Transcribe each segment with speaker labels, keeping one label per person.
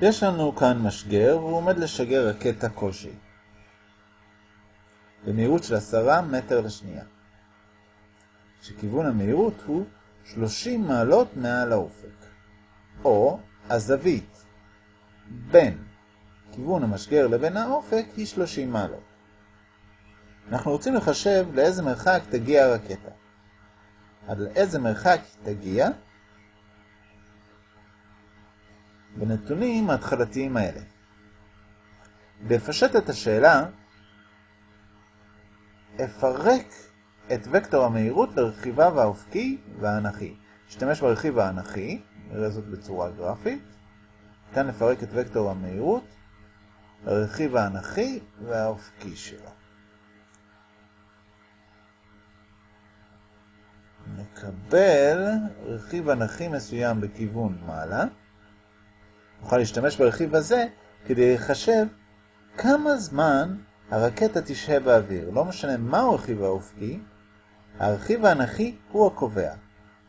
Speaker 1: יש לנו כאן משגר, והוא עומד לשגר רקטה כלשהי. במהירות של עשרה מטר לשנייה. שכיוון המהירות הוא 30 מעלות מעל האופק. או הזווית בין כיוון המשגר לבין האופק היא 30 מעלות. אנחנו רוצים לחשב לאיזה מרחק תגיע הרקטה. עד לאיזה מרחק תגיע בנתונים ההתחלתיים האלה. בפשט את השאלה, אפרק את וקטור המהירות לרכיביו האופקי והאנכי. נשתמש ברכיב האנכי, נראה זאת בצורה גרפית. ניתן לפרק את וקטור המהירות לרכיב האנכי והאופקי שלו. נקבל רכיב אנכי מסוים בכיוון מעלה. נוכל להשתמש ברכיב הזה כדי לחשב כמה זמן הרקטה תשהה באוויר. לא משנה מהו הרכיב האופקי, הרכיב האנכי הוא הקובע.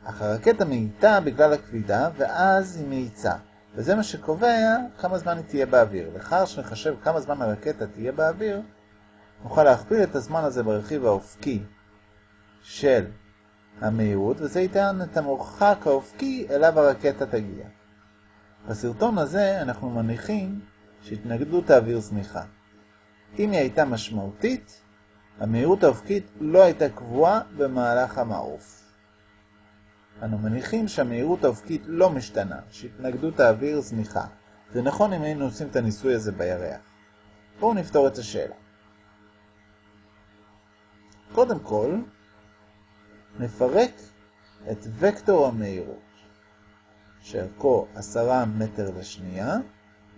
Speaker 1: אך הרקטה מאיתה בגלל הכבידה, ואז היא מאיצה. וזה מה שקובע כמה זמן היא תהיה באוויר. לאחר שנחשב כמה זמן הרקטה תהיה באוויר, נוכל להכפיל את הזמן הזה ברכיב האופקי של המהירות, וזה ייתן את המרחק האופקי אליו הרקטה תגיע. בסרטון הזה אנחנו מניחים שהתנגדות האוויר זניחה. אם היא הייתה משמעותית, המהירות האופקית לא הייתה קבועה במהלך המעוף. אנו מניחים שהמהירות האופקית לא משתנה, שהתנגדות האוויר זניחה. זה נכון אם היינו עושים את הניסוי הזה בירח. בואו נפתור את השאלה. קודם כל, נפרק את וקטור המהירות, שערכו 10 מטר לשנייה,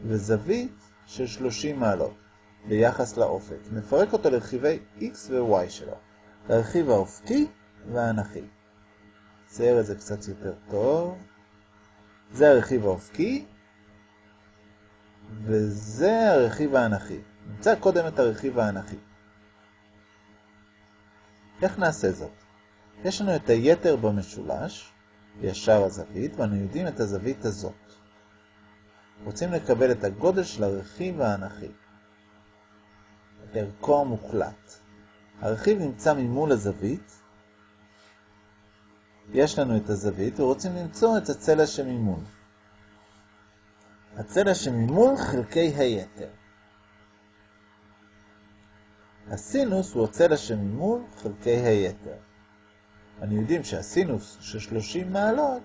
Speaker 1: וזווית של 30 מעלות. ביחס לאופק. נפרק אותו לרכיבי x ו-y שלו, לרכיב האופקי והאנכי. צייר את זה קצת יותר טוב. זה הרכיב האופקי, וזה הרכיב האנכי. נמצא קודם את הרכיב האנכי. איך נעשה זאת? יש לנו את היתר במשולש, ישר הזווית, ואנו יודעים את הזווית הזאת. רוצים לקבל את הגודל של הרכיב האנכי. ערכו המוחלט. הרכיב נמצא ממול הזווית. יש לנו את הזווית ורוצים למצוא את הצלע שממול. הצלע שממול חלקי היתר. הסינוס הוא הצלע שממול חלקי היתר. אני יודעים שהסינוס של 30 מעלות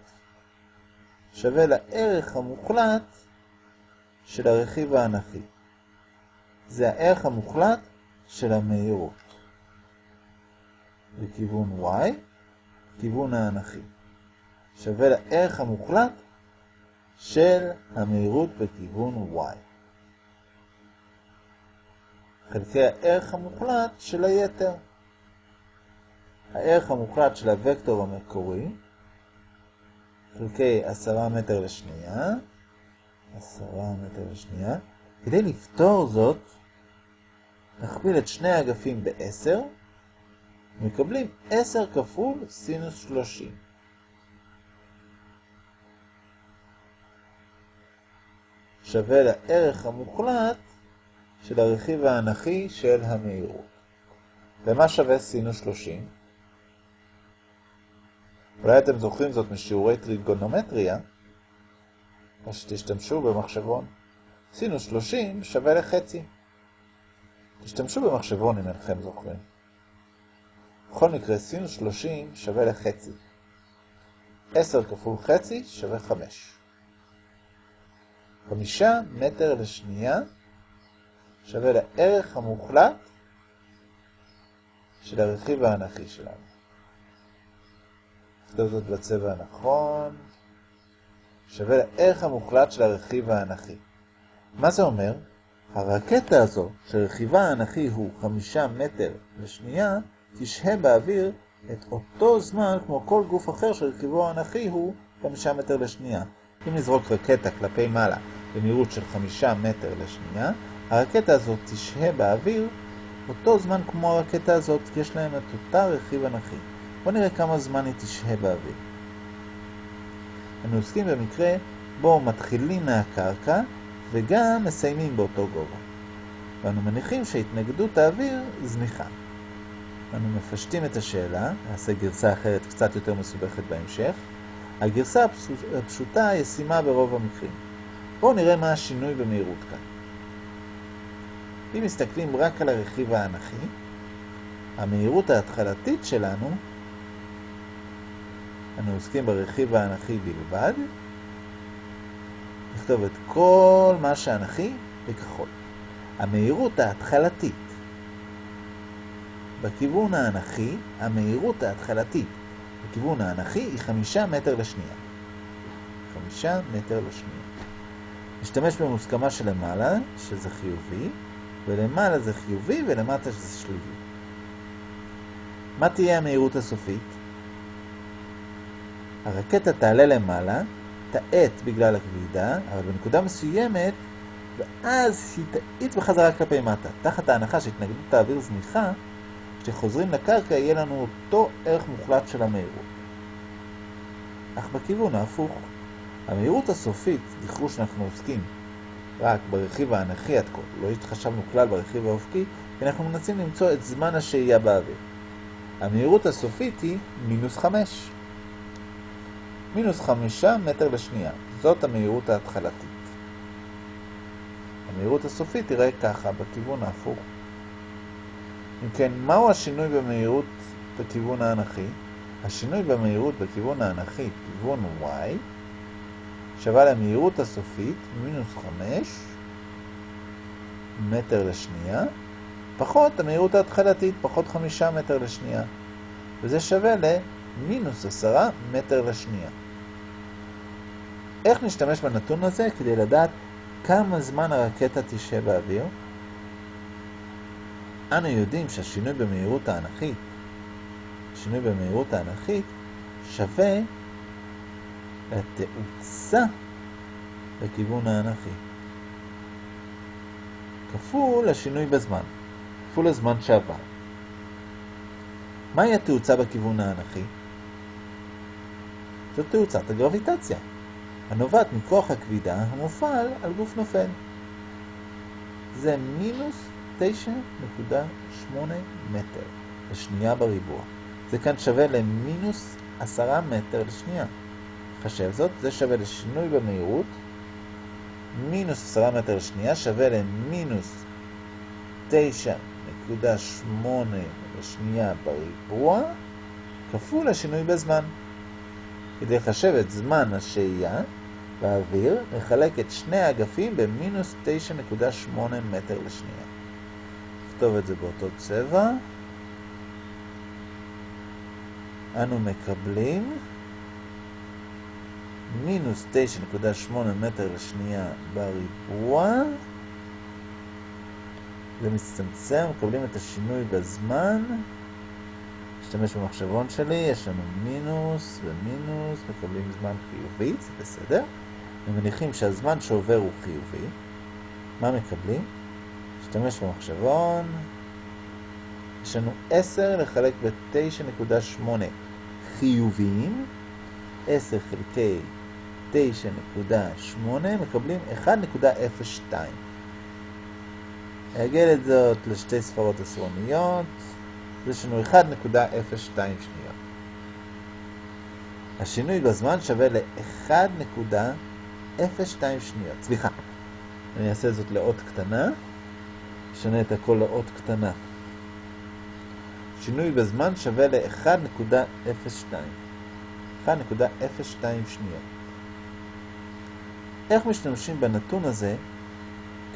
Speaker 1: שווה לערך המוחלט של הרכיב האנכי. זה הערך המוחלט של המהירות. בכיוון y, כיוון האנכי. שווה לערך המוחלט של המהירות בכיוון y. חלקי הערך המוחלט של היתר. הערך המוחלט של הוקטור המקורי, חלקי 10 מטר לשנייה, 10 מטר לשנייה. כדי לפתור זאת, נכפיל את שני האגפים ב-10, מקבלים 10 כפול סינוס 30. שווה לערך המוחלט של הרכיב האנכי של המהירות. ומה שווה סינוס 30? אולי אתם זוכרים זאת משיעורי טריגונומטריה, או שתשתמשו במחשבון. סינוס 30 שווה לחצי. תשתמשו במחשבון אם אינכם זוכרים. בכל מקרה, סינוס 30 שווה לחצי. 10 כפול חצי שווה 5. 5 מטר לשנייה שווה לערך המוחלט של הרכיב האנכי שלנו. נכתוב זאת בצבע הנכון. שווה לערך המוחלט של הרכיב האנכי. מה זה אומר? הרקטה הזו, שרכיבה האנכי הוא חמישה מטר לשנייה, תשהה באוויר את אותו זמן כמו כל גוף אחר שרכיבו האנכי הוא חמישה מטר לשנייה. אם נזרוק רקטה כלפי מעלה במהירות של חמישה מטר לשנייה, הרקטה הזאת תשהה באוויר אותו זמן כמו הרקטה הזאת, יש להם את אותה רכיב אנכי. בואו נראה כמה זמן היא תשהה באוויר. אנו עוסקים במקרה בו מתחילים מהקרקע וגם מסיימים באותו גובה. ואנו מניחים שהתנגדות האוויר זניחה. אנו מפשטים את השאלה, נעשה גרסה אחרת קצת יותר מסובכת בהמשך. הגרסה הפשוטה ישימה ברוב המקרים. בואו נראה מה השינוי במהירות כאן. אם מסתכלים רק על הרכיב האנכי, המהירות ההתחלתית שלנו, אנו עוסקים ברכיב האנכי בלבד, נכתוב את כל מה שאנכי בכחול. המהירות ההתחלתית בכיוון האנכי, המהירות ההתחלתית בכיוון האנכי היא חמישה מטר לשנייה. חמישה מטר לשנייה. נשתמש במוסכמה שלמעלה, שזה חיובי, ולמעלה זה חיובי ולמטה זה שלילי. מה תהיה המהירות הסופית? הרקטה תעלה למעלה, תאט בגלל הכבידה, אבל בנקודה מסוימת, ואז היא תאיץ בחזרה כלפי מטה. תחת ההנחה שהתנגדות האוויר זניחה, כשחוזרים לקרקע יהיה לנו אותו ערך מוחלט של המהירות. אך בכיוון ההפוך, המהירות הסופית, זכרו שאנחנו עוסקים רק ברכיב האנכי עד כה, לא התחשבנו כלל ברכיב האופקי, כי אנחנו מנסים למצוא את זמן השהייה באוויר. המהירות הסופית היא מינוס חמש. מינוס חמישה מטר לשנייה. זאת המהירות ההתחלתית. המהירות הסופית תראה ככה, בכיוון ההפוך. אם כן, מהו השינוי במהירות בכיוון האנכי? השינוי במהירות בכיוון האנכי, כיוון y, שווה למהירות הסופית, מינוס 5 מטר לשנייה, פחות המהירות ההתחלתית, פחות 5 מטר לשנייה. וזה שווה למינוס 10 מטר לשנייה. איך נשתמש בנתון הזה כדי לדעת כמה זמן הרקטה תשהה באוויר? אנו יודעים שהשינוי במהירות האנכית, שינוי במהירות האנכית שווה לתאוצה בכיוון האנכי. כפול השינוי בזמן, כפול הזמן שעבר. מהי התאוצה בכיוון האנכי? זאת תאוצת הגרביטציה, הנובעת מכוח הכבידה המופעל על גוף נופל. זה מינוס 9.8 מטר לשנייה בריבוע. זה כאן שווה למינוס 10 מטר לשנייה. חשב זאת, זה שווה לשינוי במהירות, מינוס 10 מטר לשנייה שווה למינוס 9.8 לשנייה בריבוע, כפול השינוי בזמן. כדי לחשב את זמן השהייה באוויר, נחלק את שני האגפים במינוס 9.8 מטר לשנייה. נכתוב את זה באותו צבע. אנו מקבלים מינוס 9.8 מטר לשנייה בריבוע. זה מצטמצם, מקבלים את השינוי בזמן. נשתמש במחשבון שלי, יש לנו מינוס ומינוס, מקבלים זמן חיובי, זה בסדר. ומניחים שהזמן שעובר הוא חיובי. מה מקבלים? נשתמש במחשבון. יש לנו 10 לחלק ב-9.8 חיוביים. 10 חלקי 9.8 מקבלים 1.02. אעגל את זאת לשתי ספרות עשרוניות. יש לנו 1.02 שניות. השינוי בזמן שווה ל-1.02 שניות. סליחה, אני אעשה זאת לאות קטנה. נשנה את הכל לאות קטנה. שינוי בזמן שווה ל-1.02. 1.02 שניות. איך משתמשים בנתון הזה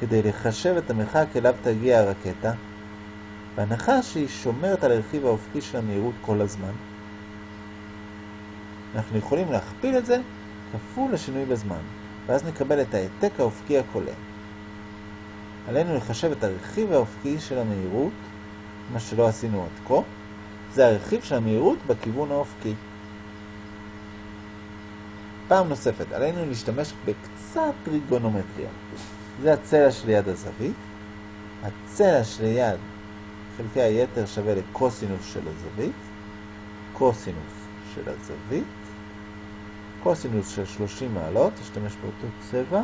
Speaker 1: כדי לחשב את המרחק אליו תגיע הרקטה, בהנחה שהיא שומרת על הרכיב האופקי של המהירות כל הזמן? אנחנו יכולים להכפיל את זה כפול השינוי בזמן, ואז נקבל את העתק האופקי הכולל. עלינו לחשב את הרכיב האופקי של המהירות, מה שלא עשינו עד כה, זה הרכיב של המהירות בכיוון האופקי. פעם נוספת, עלינו להשתמש בקצת טריגונומטריה. זה הצלע שליד הזווית. הצלע שליד חלקי היתר שווה לקוסינוס של הזווית. קוסינוס של הזווית. קוסינוס של 30 מעלות, אשתמש באותו צבע.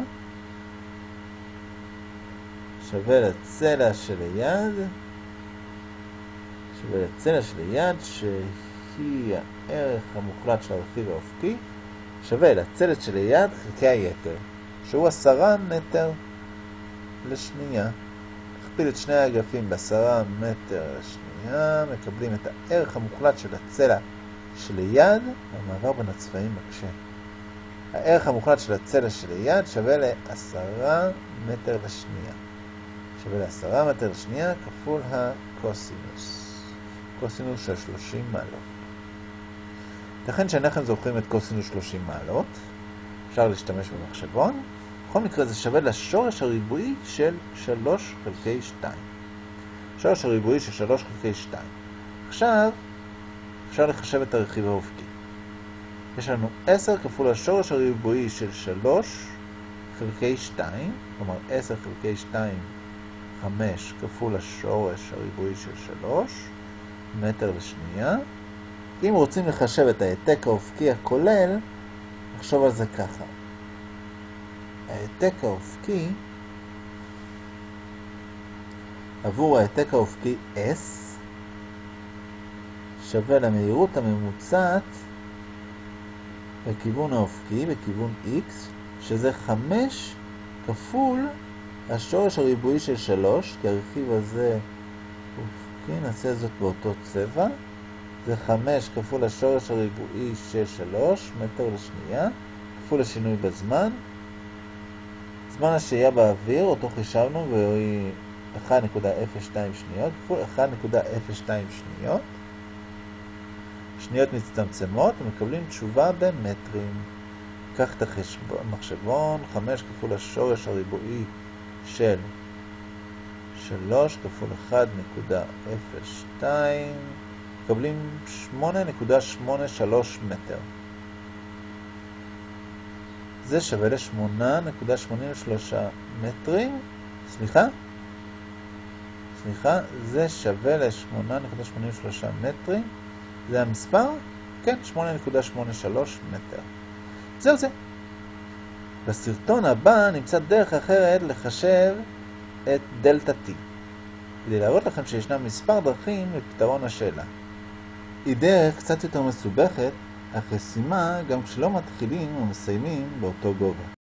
Speaker 1: שווה לצלע שליד, שווה לצלע שליד, שהיא הערך המוחלט של הרכיב האופקי, שווה לצלע שליד חלקי היתר, שהוא עשרה מטר לשנייה. נכפיל את שני האגפים בעשרה מטר לשנייה, מקבלים את הערך המוחלט של הצלע שליד, המעבר בין הצבעים מקשה. הערך המוחלט של הצלע שליד שווה לעשרה מטר לשנייה. שווה לעשרה מטר לשנייה כפול הקוסינוס. קוסינוס של 30 מעלות. לכן שאנחנו זוכרים את קוסינוס 30 מעלות, אפשר להשתמש במחשבון. בכל מקרה זה שווה לשורש הריבועי של 3 חלקי 2. שורש הריבועי של 3 חלקי 2. עכשיו אפשר לחשב את הרכיב האופקי. יש לנו 10 כפול השורש הריבועי של 3 חלקי 2, כלומר 10 חלקי 2, 5 כפול השורש הריבועי של 3 מטר לשנייה. אם רוצים לחשב את העתק האופקי הכולל, נחשוב על זה ככה. העתק האופקי עבור העתק האופקי S שווה למהירות הממוצעת בכיוון האופקי, בכיוון X, שזה 5 כפול השורש הריבועי של 3, כי הרכיב הזה אופקי, נעשה זאת באותו צבע. זה 5 כפול השורש הריבועי של 3, מטר לשנייה, כפול השינוי בזמן. זמן השהייה באוויר, אותו חישבנו, והיא 1.02 שניות, כפול 1.02 שניות. שניות מצטמצמות ומקבלים תשובה במטרים. קח את המחשבון, 5 כפול השורש הריבועי של 3 כפול 1.02, מקבלים 8.83 מטר. זה שווה ל-8.83 מטרים, סליחה? סליחה, זה שווה ל-8.83 מטרים. זה המספר? כן, 8.83 מטר. זהו זה. בסרטון הבא נמצא דרך אחרת לחשב את דלתה T, כדי להראות לכם שישנם מספר דרכים לפתרון השאלה. היא דרך קצת יותר מסובכת, אך ישימה גם כשלא מתחילים ומסיימים באותו גובה.